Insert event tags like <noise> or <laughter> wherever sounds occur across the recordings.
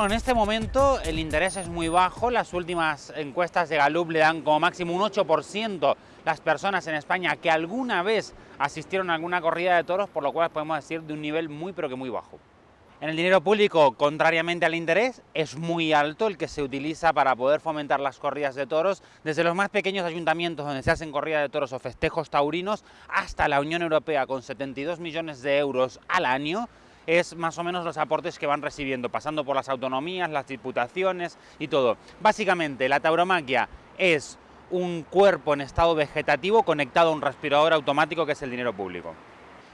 Bueno, en este momento el interés es muy bajo, las últimas encuestas de Gallup le dan como máximo un 8% las personas en España que alguna vez asistieron a alguna corrida de toros, por lo cual podemos decir de un nivel muy pero que muy bajo. En el dinero público, contrariamente al interés, es muy alto el que se utiliza para poder fomentar las corridas de toros, desde los más pequeños ayuntamientos donde se hacen corridas de toros o festejos taurinos, hasta la Unión Europea con 72 millones de euros al año, es más o menos los aportes que van recibiendo, pasando por las autonomías, las diputaciones y todo. Básicamente, la tauromaquia es un cuerpo en estado vegetativo conectado a un respirador automático que es el dinero público.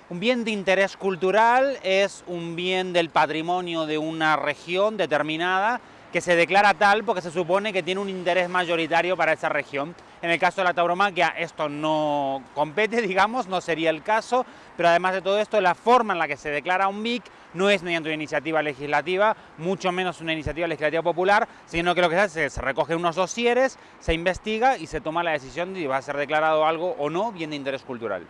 Un bien de interés cultural es un bien del patrimonio de una región determinada que se declara tal porque se supone que tiene un interés mayoritario para esa región. En el caso de la tauromaquia esto no compete, <laughs> digamos, no sería el caso, pero además de todo esto, la forma en la que se declara un BIC no es mediante una iniciativa legislativa, mucho menos una iniciativa legislativa popular, sino que lo que se hace es se recogen unos dosieres, se investiga y se toma la decisión de si va a ser declarado algo o no bien de interés cultural.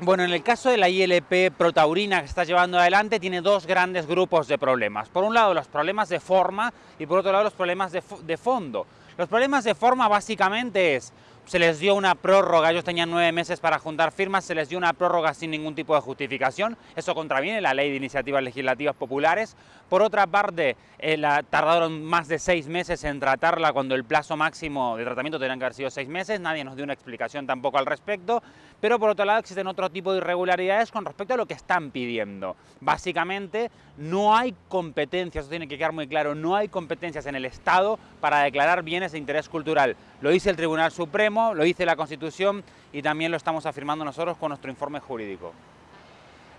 Bueno, en el caso de la ILP protaurina que está llevando adelante, tiene dos grandes grupos de problemas. Por un lado, los problemas de forma y por otro lado, los problemas de, de fondo. Los problemas de forma básicamente es se les dio una prórroga, ellos tenían nueve meses para juntar firmas, se les dio una prórroga sin ningún tipo de justificación, eso contraviene la ley de iniciativas legislativas populares. Por otra parte, eh, tardaron más de seis meses en tratarla cuando el plazo máximo de tratamiento tenía que haber sido seis meses, nadie nos dio una explicación tampoco al respecto, pero por otro lado existen otro tipo de irregularidades con respecto a lo que están pidiendo. Básicamente, no hay competencias, eso tiene que quedar muy claro, no hay competencias en el Estado para declarar bienes de interés cultural. Lo dice el Tribunal Supremo, lo dice la Constitución y también lo estamos afirmando nosotros con nuestro informe jurídico.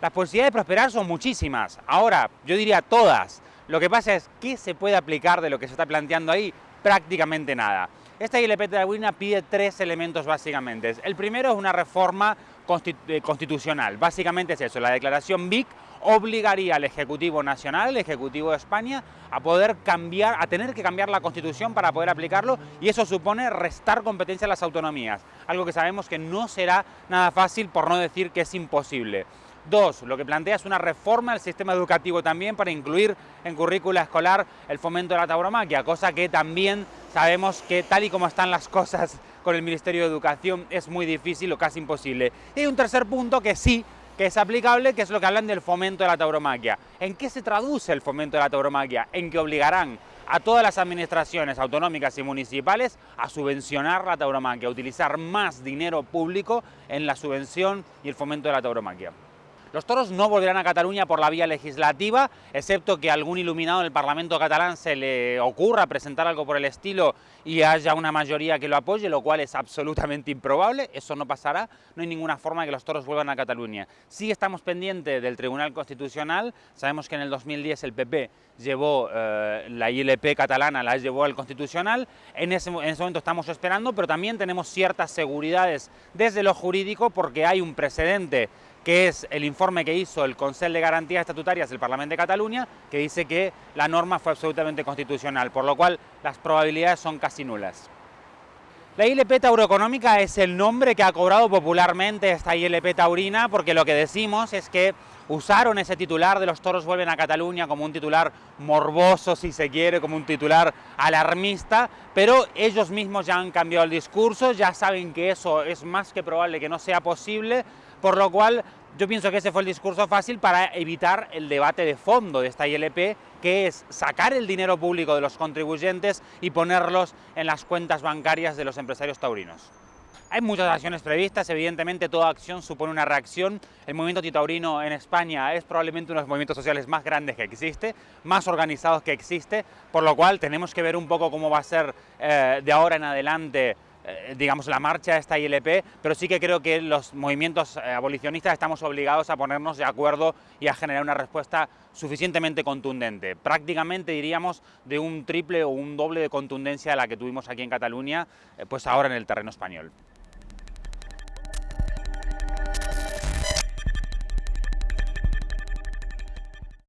Las posibilidades de prosperar son muchísimas, ahora yo diría todas. Lo que pasa es, ¿qué se puede aplicar de lo que se está planteando ahí? Prácticamente nada. Esta ILP de la pide tres elementos básicamente. El primero es una reforma constitucional, básicamente es eso, la declaración BIC obligaría al Ejecutivo Nacional, el Ejecutivo de España, a poder cambiar, a tener que cambiar la Constitución para poder aplicarlo y eso supone restar competencia a las autonomías, algo que sabemos que no será nada fácil, por no decir que es imposible. Dos, lo que plantea es una reforma del sistema educativo también para incluir en currícula escolar el fomento de la tauromaquia, cosa que también sabemos que tal y como están las cosas con el Ministerio de Educación es muy difícil o casi imposible. Y un tercer punto que sí que es aplicable, que es lo que hablan del fomento de la tauromaquia. ¿En qué se traduce el fomento de la tauromaquia? En que obligarán a todas las administraciones autonómicas y municipales a subvencionar la tauromaquia, a utilizar más dinero público en la subvención y el fomento de la tauromaquia. Los toros no volverán a Cataluña por la vía legislativa, excepto que algún iluminado del Parlamento catalán se le ocurra presentar algo por el estilo y haya una mayoría que lo apoye, lo cual es absolutamente improbable, eso no pasará, no hay ninguna forma de que los toros vuelvan a Cataluña. Sí estamos pendientes del Tribunal Constitucional, sabemos que en el 2010 el PP llevó eh, la ILP catalana, la llevó al Constitucional, en ese, en ese momento estamos esperando, pero también tenemos ciertas seguridades desde lo jurídico porque hay un precedente que es el informe que hizo el Consejo de Garantías Estatutarias del Parlamento de Cataluña, que dice que la norma fue absolutamente constitucional, por lo cual las probabilidades son casi nulas. La ILP tauroeconómica es el nombre que ha cobrado popularmente esta ILP taurina, porque lo que decimos es que usaron ese titular de los toros vuelven a Cataluña como un titular morboso, si se quiere, como un titular alarmista, pero ellos mismos ya han cambiado el discurso, ya saben que eso es más que probable que no sea posible, por lo cual yo pienso que ese fue el discurso fácil para evitar el debate de fondo de esta ILP, que es sacar el dinero público de los contribuyentes y ponerlos en las cuentas bancarias de los empresarios taurinos. Hay muchas acciones previstas, evidentemente toda acción supone una reacción. El movimiento titaurino en España es probablemente uno de los movimientos sociales más grandes que existe, más organizados que existe, por lo cual tenemos que ver un poco cómo va a ser eh, de ahora en adelante digamos, la marcha de esta ILP, pero sí que creo que los movimientos eh, abolicionistas estamos obligados a ponernos de acuerdo y a generar una respuesta suficientemente contundente, prácticamente diríamos de un triple o un doble de contundencia a la que tuvimos aquí en Cataluña, pues ahora en el terreno español.